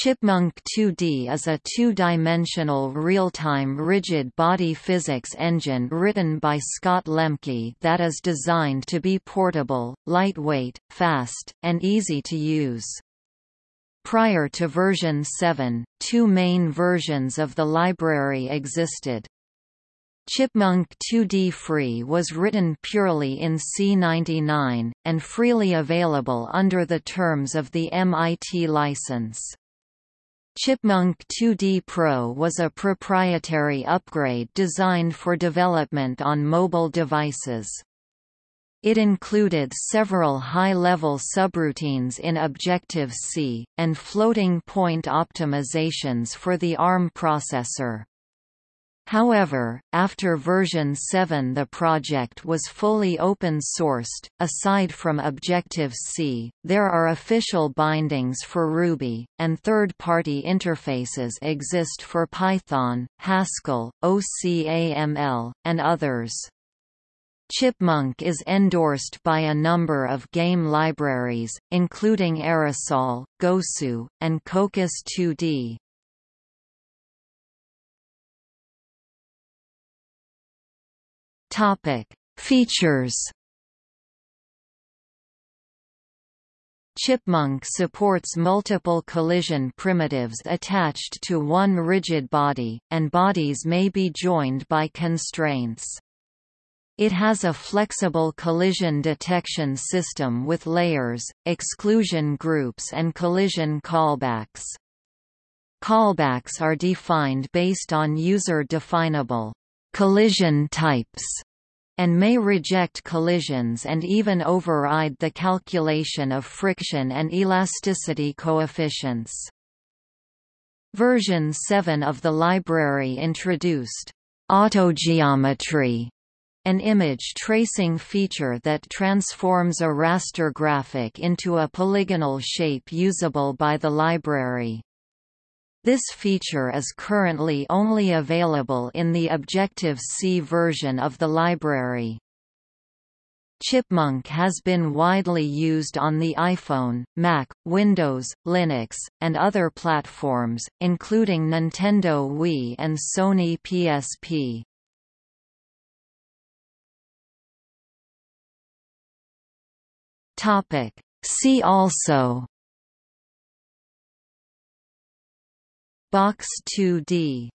Chipmunk 2D is a two-dimensional real-time rigid body physics engine written by Scott Lembcke that is designed to be portable, lightweight, fast, and easy to use. Prior to version 7, two main versions of the library existed. Chipmunk 2D Free was written purely in C99, and freely available under the terms of the MIT license. Chipmunk 2D Pro was a proprietary upgrade designed for development on mobile devices. It included several high-level subroutines in Objective-C, and floating-point optimizations for the ARM processor. However, after version 7 the project was fully open-sourced. Aside from Objective-C, there are official bindings for Ruby, and third-party interfaces exist for Python, Haskell, OCaml, and others. Chipmunk is endorsed by a number of game libraries, including Aerosol, Gosu, and Cocos 2D. Topic: Features. Chipmunk supports multiple collision primitives attached to one rigid body, and bodies may be joined by constraints. It has a flexible collision detection system with layers, exclusion groups and collision callbacks. Callbacks are defined based on user-definable collision types and may reject collisions and even override the calculation of friction and elasticity coefficients. Version 7 of the library introduced autogeometry, an image tracing feature that transforms a raster graphic into a polygonal shape usable by the library. This feature is currently only available in the Objective-C version of the library. Chipmunk has been widely used on the iPhone, Mac, Windows, Linux, and other platforms, including Nintendo Wii and Sony PSP. See also Box 2D